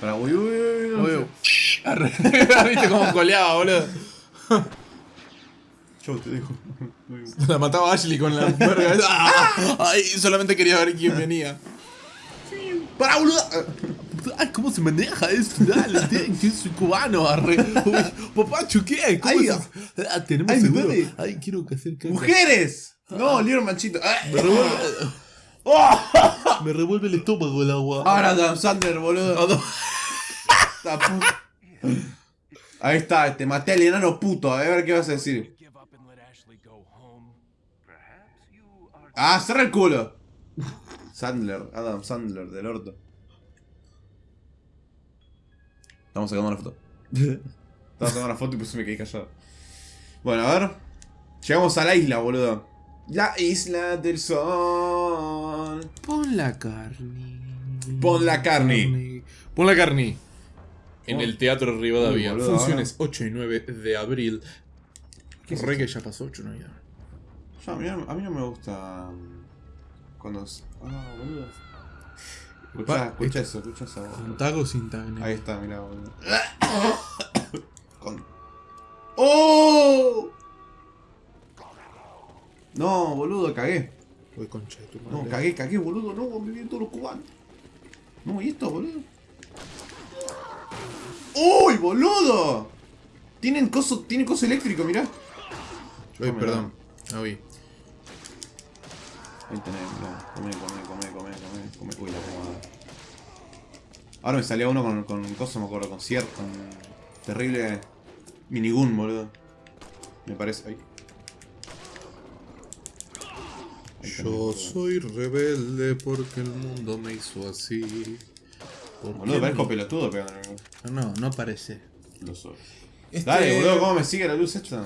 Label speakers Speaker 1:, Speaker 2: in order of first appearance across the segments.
Speaker 1: Para, uy, uy, uy, uy.
Speaker 2: Uy, arre. ¿Viste cómo coleaba, boludo?
Speaker 1: Yo te digo.
Speaker 2: La mataba Ashley con la verga. ¡Ah! Ay, solamente quería ver quién venía.
Speaker 1: ¡Para, boludo!
Speaker 2: Ay, ¿cómo se maneja esto? Dale, que soy cubano, arre. Uy, papá, ¿qué? ¿Cómo
Speaker 1: Ay,
Speaker 2: se- Ah, tenemos
Speaker 1: ay,
Speaker 2: seguro.
Speaker 1: dale.
Speaker 2: Ay, quiero que hacer caca.
Speaker 1: ¡Mujeres! No, libro manchito. Ah.
Speaker 2: Me revuelve, el estómago el agua.
Speaker 1: Ahora Adam Sandler, boludo.
Speaker 2: Ah,
Speaker 1: puta. Ahí está, te maté al enano puto. A ver qué vas a decir. Ah, cerra el culo. Sandler, Adam Sandler, del orto. Estamos sacando una foto. Estamos sacando una foto y pues me quedé callado. Bueno, a ver. Llegamos a la isla, boludo. La isla del sol.
Speaker 2: Pon la carne.
Speaker 1: Pon la carne.
Speaker 2: Pon la carne. En
Speaker 1: Pon-
Speaker 2: el Teatro Rivadavia.
Speaker 1: Uy,
Speaker 2: Funciones 8 y 9 de abril.
Speaker 1: ¿Qué es
Speaker 2: Re que ya pasó 8 y 9.
Speaker 1: Ya, a, mí, a mí no me gusta. um, Cuando. Ah, boludo. Escucha, escucha eso, escucha eso.
Speaker 2: Con tag o sin tag,
Speaker 1: Ahí está, mirá, boludo. Con... ¡Oh! No, boludo, cagué.
Speaker 2: Uy, concha de tu madre.
Speaker 1: No, cagué, cagué, boludo. No, me vienen todos los cubanos. No, ¿y esto, boludo? ¡Uy, boludo! Tienen coso, tienen coso eléctrico, mirá.
Speaker 2: Uy, perdón. No vi.
Speaker 1: Ahí tenés, mirá. Come, come, come, come, come, come. Uy, la pomada. Ahora me salió uno con, con coso, me acuerdo, con cierto. Con terrible minigun, boludo. Me parece. Ahí. Ahí tenés,
Speaker 2: Yo soy rebelde porque el mundo me hizo así.
Speaker 1: Boludo, parezco
Speaker 2: no-
Speaker 1: pelotudo pegando.
Speaker 2: No, no parece.
Speaker 1: Lo soy.
Speaker 2: Este-
Speaker 1: Dale, boludo, ¿cómo me sigue la luz esta?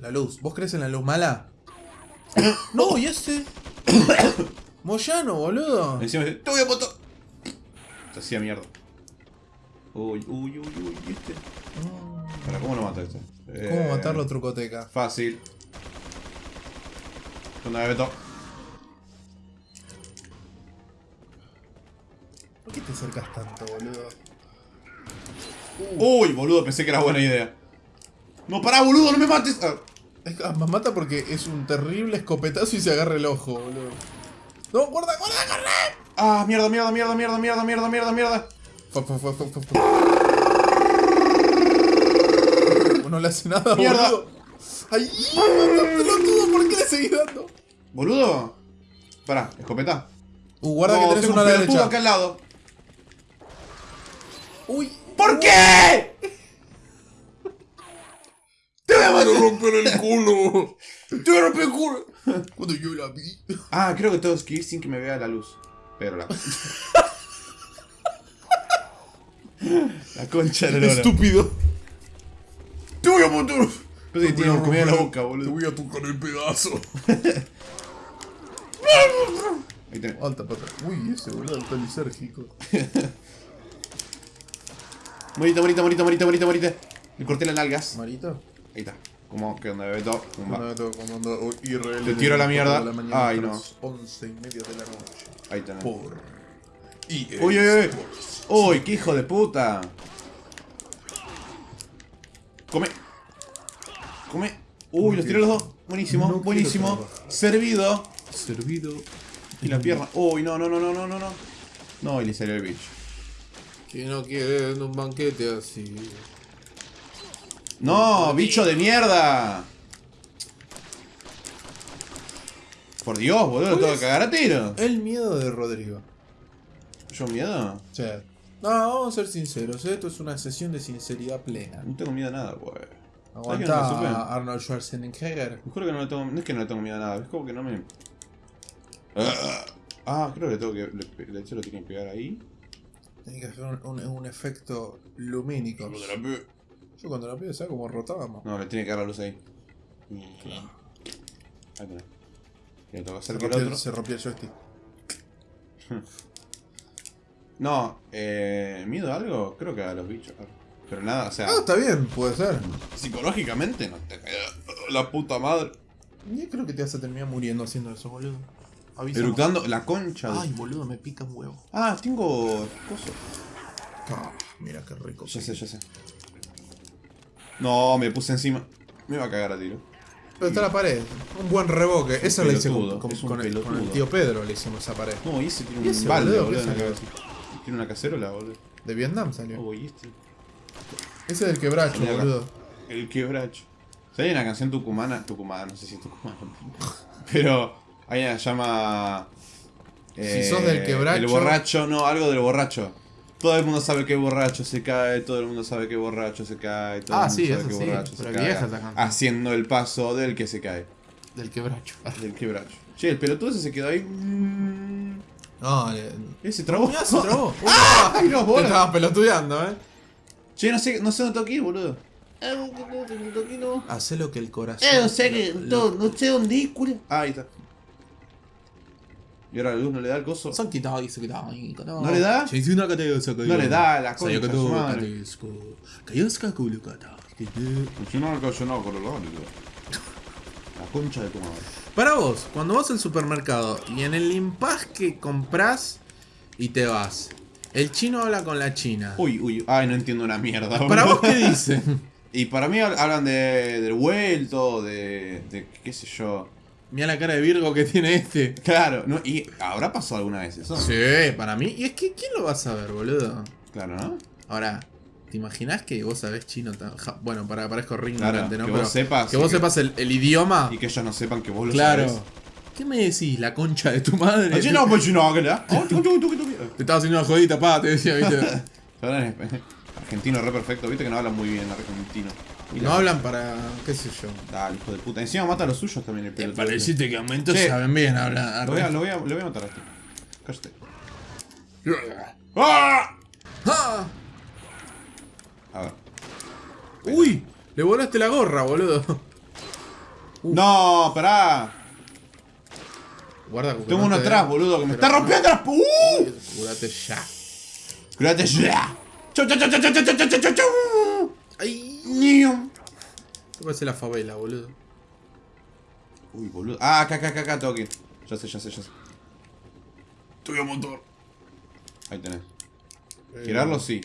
Speaker 2: La luz. ¿Vos crees en la luz mala? no, y este. Moyano, boludo.
Speaker 1: Encima dice, te voy a matar. Se hacía mierda. Uy, uy, uy, uy, ¿viste? Para, ¿cómo lo mata este?
Speaker 2: ¿Cómo
Speaker 1: Eh,
Speaker 2: matarlo, trucoteca?
Speaker 1: Fácil. ¿Dónde me meto?
Speaker 2: Acercas tanto, boludo?
Speaker 1: Uy, boludo, pensé que era buena idea. No, pará, boludo, no me mates. Ah,
Speaker 2: Es ah, más mata porque es un terrible escopetazo y se agarra el ojo, boludo. No, guarda, guarda, guarda.
Speaker 1: Ah, mierda, mierda, mierda, mierda, mierda, mierda, mierda, mierda.
Speaker 2: No le hace nada,
Speaker 1: Mierda.
Speaker 2: boludo. ¡Ay! ¡Mata, pelotudo! ¿Por qué le seguís dando?
Speaker 1: Boludo. Pará, escopeta.
Speaker 2: Uh, guarda
Speaker 1: No,
Speaker 2: que tenés uno a la derecha.
Speaker 1: acá al lado.
Speaker 2: ¡Uy!
Speaker 1: ¿Por qué? ¡Te voy a matar!
Speaker 2: romper el culo!
Speaker 1: ¡Te voy a romper el culo!
Speaker 2: Cuando yo la vi.
Speaker 1: Ah, creo que tengo que ir sin que me vea la luz. Pero la... la concha de.
Speaker 2: Estúpido.
Speaker 1: ¡Te voy a matar! Pensé que tiene comida en la boca,
Speaker 2: Te
Speaker 1: boludo.
Speaker 2: voy a tocar el pedazo.
Speaker 1: Ahí tenés.
Speaker 2: Alta pata. Uy, ese boludo está lisérgico.
Speaker 1: Morita, morita, morita, morita, morita, morita. Le corté las nalgas.
Speaker 2: Marito.
Speaker 1: Ahí está. Como que todo. Pumba.
Speaker 2: No, tengo comando IRL.
Speaker 1: Te tiro a la mierda.
Speaker 2: de mañana
Speaker 1: Ay, no.
Speaker 2: las Once y media de la noche.
Speaker 1: Ahí tenés.
Speaker 2: Por. EA
Speaker 1: Uy, uy, uy. Uy, qué hijo de puta. Come. Come. Uy, los tiré los dos. Buenísimo,
Speaker 2: No
Speaker 1: buenísimo. Servido.
Speaker 2: Servido.
Speaker 1: Y la pierna. Uy, no, no, no, no, no, no, no. No, y le salió el bicho.
Speaker 2: Que no quiere un banquete así.
Speaker 1: No, bicho de mierda. Por Dios, boludo, lo tengo que cagar a tiro.
Speaker 2: El miedo de Rodrigo.
Speaker 1: ¿Yo miedo?
Speaker 2: Sea, no, vamos a ser sinceros. Esto es una sesión de sinceridad plena.
Speaker 1: No tengo miedo a nada, güey. ¿Sabes que no me
Speaker 2: Aguanta a Arnold Schwarzenegger.
Speaker 1: Me juro que no le tengo. No es que no le tengo miedo a nada, es como que no me. Ah, creo que tengo que. Le, le, tiene que pegar ahí.
Speaker 2: Tiene que hacer un, un- un efecto lumínico. Yo cuando la pido, ¿sabes cómo rotábamos?
Speaker 1: No, le tiene que dar la luz ahí. Y- Ahí le tengo que
Speaker 2: Se
Speaker 1: hacer que el otro.
Speaker 2: se rompió el joystick.
Speaker 1: No, eh. ¿Miedo a algo? Creo que a los bichos. Pero nada, o sea.
Speaker 2: Ah, está bien, puede ser.
Speaker 1: Psicológicamente no te. La puta madre.
Speaker 2: Yo creo que te vas a terminar muriendo haciendo eso, boludo. Avísame.
Speaker 1: Eructando la concha. de-
Speaker 2: Ay, boludo, me pica un huevo.
Speaker 1: Ah, tengo. Coso.
Speaker 2: Ah, mira qué rico.
Speaker 1: Ya sé, ya sé. No, me puse encima. Me va a cagar a tiro.
Speaker 2: Pero está la pared. Un buen reboque. Esa la hice con, con-
Speaker 1: es un
Speaker 2: con el, con el
Speaker 1: pelotudo.
Speaker 2: tío Pedro, le hicimos esa pared.
Speaker 1: No, y ese tiene
Speaker 2: ¿Y
Speaker 1: un
Speaker 2: ese,
Speaker 1: balde,
Speaker 2: boludo?
Speaker 1: boludo,
Speaker 2: ¿Qué
Speaker 1: en la cabeza. Tiene una cacerola, boludo.
Speaker 2: De Vietnam salió.
Speaker 1: Oh, y este.
Speaker 2: Ese es del quebracho,
Speaker 1: acá.
Speaker 2: boludo.
Speaker 1: El quebracho. ¿Sabes? Hay una canción tucumana, tucumana, no sé si es tucumana, pero hay una que se llama... eh,
Speaker 2: Si sos del quebracho-
Speaker 1: El borracho, no, algo del borracho. Todo el mundo sabe que borracho se cae, todo el mundo sabe que borracho se cae, todo
Speaker 2: Ah,
Speaker 1: el mundo
Speaker 2: sí,
Speaker 1: sabe
Speaker 2: eso
Speaker 1: que
Speaker 2: sí,
Speaker 1: borracho
Speaker 2: pero
Speaker 1: se cae.
Speaker 2: vieja.
Speaker 1: Haciendo el paso del que se cae,
Speaker 2: Del quebracho.
Speaker 1: del quebracho. Che, el pelotudo ese se quedó ahí. mm,
Speaker 2: No, le...
Speaker 1: Ese trabó.
Speaker 2: Mirá, se trabó.
Speaker 1: ¡Ay, no,
Speaker 2: Te
Speaker 1: bola!
Speaker 2: estabas pelotudeando, eh.
Speaker 1: Che, no sé, no sé dónde ir, boludo. Eh, no no.
Speaker 2: Hacé lo que el corazón.
Speaker 1: Eh, no sé que.
Speaker 2: lo-
Speaker 1: No, no sé dónde ir, culo. Ah, ahí está. Y ahora la luz no le da el coso.
Speaker 2: Son quitados, se quitados.
Speaker 1: ¿No le da? No le da la concha de su madre. La concha de tu madre.
Speaker 2: Para vos, cuando vas al supermercado y en el impas que compras y te vas, el chino habla con la china.
Speaker 1: Uy, uy, ay, no entiendo una mierda.
Speaker 2: ¿Para vos qué dice?
Speaker 1: Y para mí hab- hablan de, del vuelto, de, de. qué sé yo.
Speaker 2: Mira la cara de Virgo que tiene este.
Speaker 1: Claro, no, y habrá pasado alguna vez eso.
Speaker 2: Sí, para mí. Y es que, ¿quién lo va a saber, boludo?
Speaker 1: Claro, ¿no?
Speaker 2: Ahora, ¿te imaginás que vos sabés chino? tan- ja- Bueno, para parezco re
Speaker 1: Claro,
Speaker 2: ¿no?
Speaker 1: que
Speaker 2: Pero
Speaker 1: vos sepas
Speaker 2: Que vos
Speaker 1: que-
Speaker 2: sepas el, el idioma.
Speaker 1: Y que ellos no sepan que vos lo
Speaker 2: Claro.
Speaker 1: sabés.
Speaker 2: ¿Qué me decís? La concha de tu madre. Te estaba haciendo una jodita, pa, te decía, viste.
Speaker 1: En- Argentino re perfecto, viste que no hablan muy bien argentino.
Speaker 2: Y no hablan para. qué sé yo.
Speaker 1: Dale, hijo de puta. Encima mata a los suyos también el
Speaker 2: Te
Speaker 1: pelotudo.
Speaker 2: pareciste que aumentó,
Speaker 1: Che.
Speaker 2: saben bien hablar.
Speaker 1: Lo voy a, lo voy a, lo voy a matar a este. Cállate. ¡Ah!
Speaker 2: ¡Ah!
Speaker 1: A ver.
Speaker 2: ¡Uy! Le volaste la gorra, boludo.
Speaker 1: No, pará.
Speaker 2: Guarda,
Speaker 1: Tengo
Speaker 2: no
Speaker 1: uno atrás, boludo, que me está rompiendo las. ¡Uh!
Speaker 2: Curate ya.
Speaker 1: Curate ya. Chau, chau, chau, chau, chau, chau, chau, chau.
Speaker 2: ¡Ay! ¿Qué parece la favela, boludo?
Speaker 1: Uy, boludo. Ah, acá, acá, acá, acá, tengo que ir. Ya sé, ya sé, ya sé.
Speaker 2: Tuve un motor.
Speaker 1: Ahí tenés.
Speaker 2: Eh,
Speaker 1: Girarlo, sí.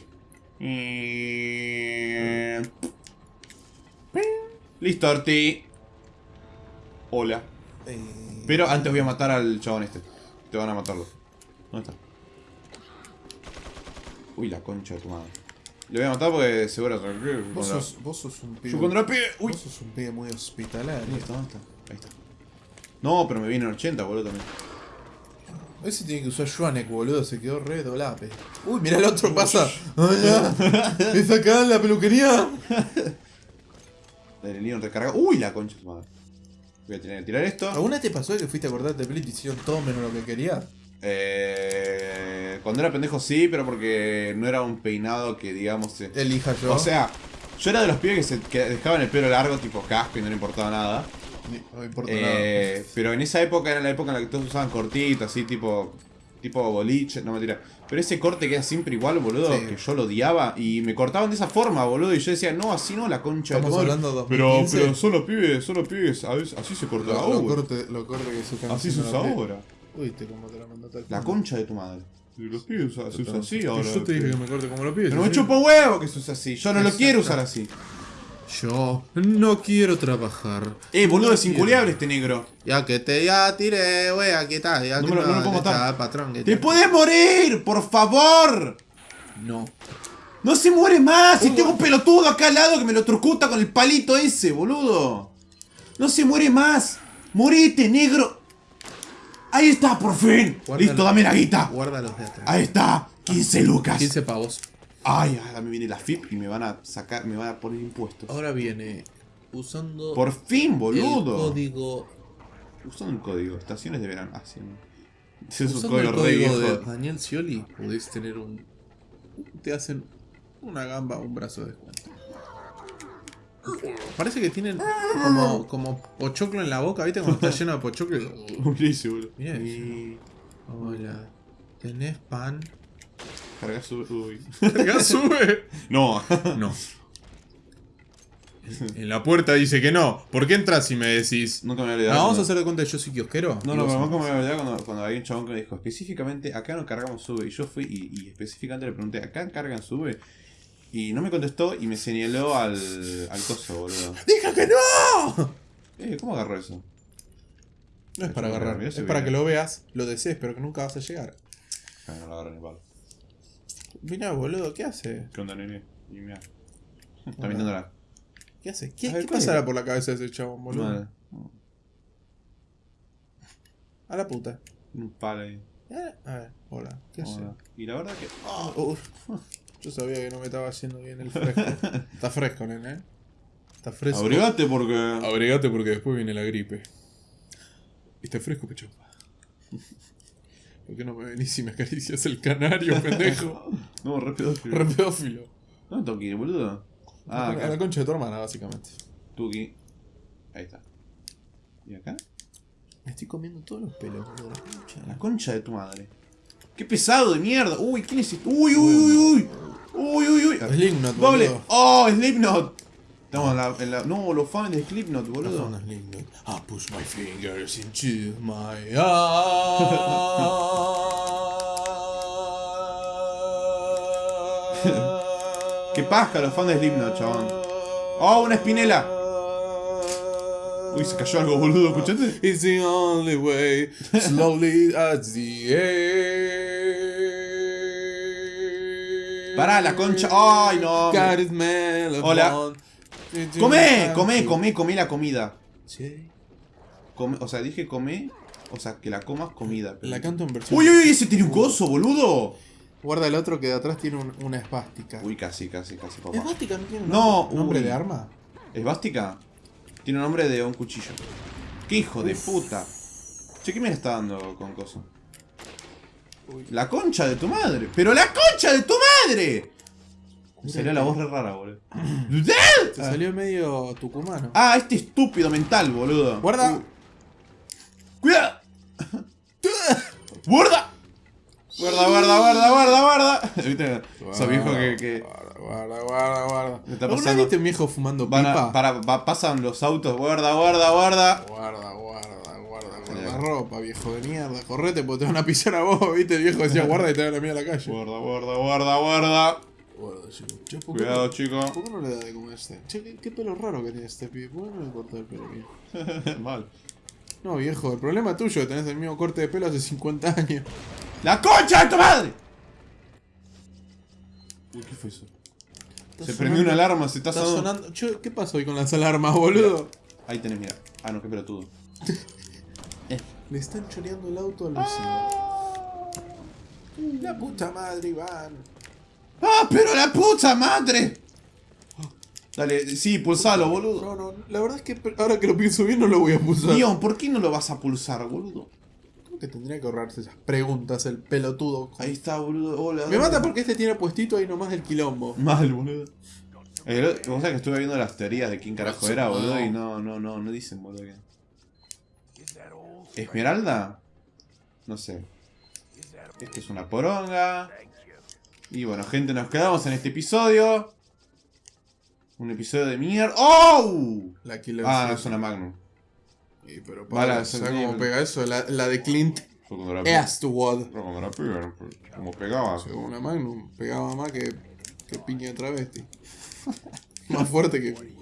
Speaker 1: Listo, Arti. Hola.
Speaker 2: Eh,
Speaker 1: Pero antes voy a matar al chabón este. Te van a matarlo. ¿Dónde está? Uy, la concha de tu madre. Le voy a matar porque seguro
Speaker 2: Vos sos, vos sos un pibe.
Speaker 1: Yo contra pibe. Uy.
Speaker 2: Vos sos un pibe muy hospitalario.
Speaker 1: ¿Dónde está? ¿Dónde está? Ahí está. No, pero me viene en 80, boludo, también.
Speaker 2: Ese tiene que usar Schwanek, boludo, se quedó re dolape. Uy, mirá el otro pasa. ¡Ay, ya! ¿Es acá en la peluquería?
Speaker 1: El Leon recarga. Uy, la concha de madre. Voy a tener que tirar esto.
Speaker 2: ¿Alguna te pasó que fuiste a acordarte de Play y te hicieron todo menos lo que querías?
Speaker 1: Eh, cuando era pendejo sí, pero porque no era un peinado que digamos... eh,
Speaker 2: Elija yo.
Speaker 1: O sea, yo era de los pibes que se que dejaban el pelo largo, tipo casco, y no le importaba nada.
Speaker 2: no me importa
Speaker 1: Eh, pero en esa época era la época en la que todos usaban cortito, así tipo tipo boliche, no mentira. Pero ese corte queda siempre igual, boludo,
Speaker 2: Sí.
Speaker 1: que yo lo odiaba y me cortaban de esa forma, boludo, y yo decía, "No, así no, la concha de
Speaker 2: Estamos
Speaker 1: madre".
Speaker 2: hablando de
Speaker 1: Pero
Speaker 2: 2015.
Speaker 1: pero son los pibes, son los pibes, así se corta
Speaker 2: Lo, lo
Speaker 1: ahora.
Speaker 2: corte, lo corte que se están
Speaker 1: Así se usa ahora.
Speaker 2: Pibes. Uy, te como te la mandó tal
Speaker 1: La concha de tu madre. Los pibes usa- se usa así ahora.
Speaker 2: Yo te dije que me corte como lo pides.
Speaker 1: Pero me chupa un huevo que se usa así. Yo no lo quiero usar así.
Speaker 2: Yo no quiero trabajar.
Speaker 1: Eh, boludo, es
Speaker 2: quiero.
Speaker 1: inculeable este negro.
Speaker 2: Ya que te ya tiré, wey, aquí está. Ya
Speaker 1: No
Speaker 2: que
Speaker 1: me lo- no lo puedo
Speaker 2: está,
Speaker 1: matar.
Speaker 2: patrón,
Speaker 1: ¡Te puedes morir! ¡Por favor!
Speaker 2: No.
Speaker 1: ¡No se muere más! Si tengo un pelotudo acá al lado que me lo trucuta con el palito ese, boludo. ¡No se muere más! ¡Morite, negro! ¡Ahí está, por fin!
Speaker 2: Guarda
Speaker 1: ¡Listo,
Speaker 2: el-
Speaker 1: dame la guita!
Speaker 2: De atrás.
Speaker 1: ¡Ahí está! 15 lucas.
Speaker 2: 15 pavos.
Speaker 1: Ay, ahora me viene la FIP y me van a sacar, me van a poner impuestos.
Speaker 2: Ahora viene usando
Speaker 1: Por fin,
Speaker 2: el
Speaker 1: boludo.
Speaker 2: código.
Speaker 1: Usando el código, estaciones de verano. Ah, sí. Ese es un
Speaker 2: Usando el
Speaker 1: código re
Speaker 2: código de Daniel Scioli podés tener un. Te hacen una gamba un brazo de descuento. Parece que tienen como, como pochoclo en la boca, ¿viste? Cuando está lleno de pochoclo.
Speaker 1: Buenísimo, boludo.
Speaker 2: Mira eso.
Speaker 1: Y...
Speaker 2: Hola. ¿Tenés pan?
Speaker 1: Carga su... Uy.
Speaker 2: ¿Carga sube?
Speaker 1: No.
Speaker 2: No. En la puerta dice que no. ¿Por qué entras si me decís?
Speaker 1: Nunca me voy a
Speaker 2: No, vamos a
Speaker 1: cuando-
Speaker 2: hacer de cuenta que yo soy kiosquero.
Speaker 1: No,
Speaker 2: y
Speaker 1: no, pero voy a olvidar cuando, cuando había un chabón que me dijo, específicamente, acá no cargamos sube. Y yo fui y, y específicamente le pregunté, ¿acá cargan sube? Y no me contestó y me señaló al, al coso, boludo.
Speaker 2: ¡Dije que no!
Speaker 1: Eh, ¿cómo agarró eso?
Speaker 2: No es para agarrar, es para que lo veas, lo desees, pero que nunca vas a llegar.
Speaker 1: Ah, no lo agarré ni palo.
Speaker 2: Mirá, boludo, ¿qué hace?
Speaker 1: ¿Qué onda, nene? Y mira. Está mirándola.
Speaker 2: ¿Qué hace? ¿Qué, qué
Speaker 1: ¿cuál
Speaker 2: pasará por la cabeza de ese chabón, boludo?
Speaker 1: Madre.
Speaker 2: A la puta.
Speaker 1: Un palo ahí.
Speaker 2: Eh, A ver, hola, ¿qué hace?
Speaker 1: Y la verdad que.
Speaker 2: Yo sabía que no me estaba haciendo bien el fresco. Está fresco, nene. ¿eh? Está fresco.
Speaker 1: Abrigate porque.
Speaker 2: Abrigate porque después viene la gripe. Está fresco, pecho. ¿Por qué no me venís y me acaricias el canario, pendejo?
Speaker 1: No, re pedófilo.
Speaker 2: Re pedófilo.
Speaker 1: ¿Dónde tengo que ir, boludo? Ah,
Speaker 2: a la
Speaker 1: acá.
Speaker 2: concha de tu hermana, básicamente.
Speaker 1: Tuki. Ahí está. ¿Y acá?
Speaker 2: Me estoy comiendo todos los pelos, boludo. La concha
Speaker 1: de tu madre. ¡Qué pesado de mierda! ¡Uy, quién es este! ¡Uy, uy, uy, uy! ¡Uy, uy, uy!
Speaker 2: Slipknot,
Speaker 1: ¡Doble!
Speaker 2: boludo.
Speaker 1: ¡Oh, Slipknot! Estamos en la, en la- No, los fans de Slipknot, boludo.
Speaker 2: Las Slipknot. I push my fingers into my eyes.
Speaker 1: Qué paja los fans de Slipknot, chabón. ¡Oh, una espinela! Uy, se cayó algo, boludo, ¿escuchaste?
Speaker 2: It's the only way, slowly as the air.
Speaker 1: Pará, la concha. ¡Ay, no! Hola. ¡Come! ¡Come, come, come la comida!
Speaker 2: Sí.
Speaker 1: Come- o sea, dije come. O sea, que la comas comida. pero-
Speaker 2: La canto en versión.
Speaker 1: ¡Uy, uy, uy! ¡Ese tiene un coso, boludo!
Speaker 2: Guarda el otro que de atrás tiene un- una espástica.
Speaker 1: Uy, casi, casi, casi, papá.
Speaker 2: ¿Espástica no tiene un
Speaker 1: No,
Speaker 2: nombre, de arma?
Speaker 1: ¿Esvástica? Tiene nombre de un cuchillo. ¡Qué hijo de puta! Che, ¿qué me está dando con coso?
Speaker 2: Uy.
Speaker 1: La concha de tu madre. ¡Pero la concha de tu madre! Me salió la voz re rara, boludo.
Speaker 2: Te salió medio tucumano.
Speaker 1: Ah, este estúpido mental, boludo.
Speaker 2: Guarda.
Speaker 1: Uh. ¡Cuidado! ¡Guarda! Guarda, guarda, guarda, guarda, guarda. ¿Viste? Esos viejos que, que
Speaker 2: Guarda, guarda, guarda.
Speaker 1: Me está
Speaker 2: ¿Alguna
Speaker 1: pasando-
Speaker 2: viste un viejo fumando
Speaker 1: van a-
Speaker 2: pipa?
Speaker 1: para, va- pasan los autos. Guarda, guarda, guarda.
Speaker 2: Guarda, guarda. Ropa, viejo de mierda. Correte porque te van a pisar a vos, viste. El viejo decía guarda y te van a mierda a la calle.
Speaker 1: Guarda, guarda, guarda, guarda.
Speaker 2: Guarda, chico. Che, ¿por qué
Speaker 1: Cuidado,
Speaker 2: no-
Speaker 1: chico.
Speaker 2: ¿Por qué no le da de comer este? Che, qué, qué pelo raro que tiene este pibe. ¿Por qué no le cortó el pelo bien?
Speaker 1: Mal.
Speaker 2: No, viejo, el problema es tuyo, tenés el mismo corte de pelo hace 50 años.
Speaker 1: ¡La concha de tu madre! Uy, ¿qué fue eso? Se prendió una alarma, se está,
Speaker 2: Está
Speaker 1: sonando.
Speaker 2: sonando. ¿qué pasó hoy con las alarmas, boludo?
Speaker 1: Ahí tenés, mira. Ah, no, qué pelotudo.
Speaker 2: Le están choreando el auto al vecino. La puta madre, Iván.
Speaker 1: ¡Ah, pero la puta madre! Dale, sí, pulsalo, boludo.
Speaker 2: No, no, la verdad es que ahora que lo pienso bien no lo voy a pulsar.
Speaker 1: Dion, ¿por qué no lo vas a pulsar, boludo?
Speaker 2: Creo que tendría que ahorrarse esas preguntas el pelotudo.
Speaker 1: Ahí está, boludo. Hola.
Speaker 2: Me mata porque este tiene puestito ahí nomás del quilombo.
Speaker 1: Mal, boludo. Eh, vos sabés que estuve viendo las teorías de quién carajo era, boludo, y no, no, no, no dicen, boludo. que- ¿Esmeralda? No sé. Esto es una poronga. Y bueno, gente, nos quedamos en este episodio. Un episodio de mierda. ¡Oh!
Speaker 2: La Killer
Speaker 1: Ah, no, es una Magnum.
Speaker 2: Pero para, ¿sabes cómo pega eso? La, la de Clint Eastwood.
Speaker 1: Cuando pegaron, como pegaba.
Speaker 2: Según una Magnum, pegaba más que, que piña de travesti. más fuerte que.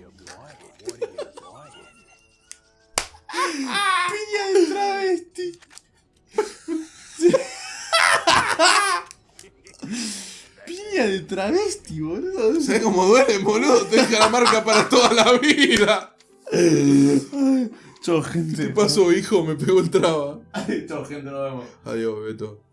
Speaker 1: Piña de travesti. Piña de travesti, boludo.
Speaker 2: ¿Sabes cómo duele, boludo? Te deja la marca para toda la vida.
Speaker 1: Chau, gente.
Speaker 2: ¿Qué pasó, hijo? Me pegó el traba.
Speaker 1: Chau, gente, nos vemos.
Speaker 2: Adiós, Beto.